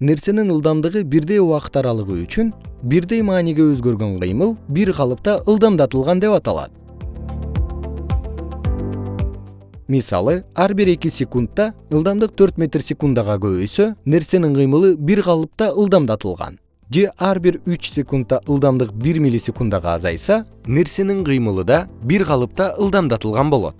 нерсенин ылдамдыгы бирдей убакыт аралыгы үчүн бирдей мааниге өзгөргөн кыймыл бир калыпта ылдамдатылган деп аталат. Мисалы ар бир эки секундта ылдамдык төрт метр секундага көбөйсө нерсенин кыймылы бир калыпта ылдамдатылган. Же ар бир үч секундда ылдамдык бир миллисекундага азайса нерсенин кыймылы да бир калыпта ылдамдатылган болот.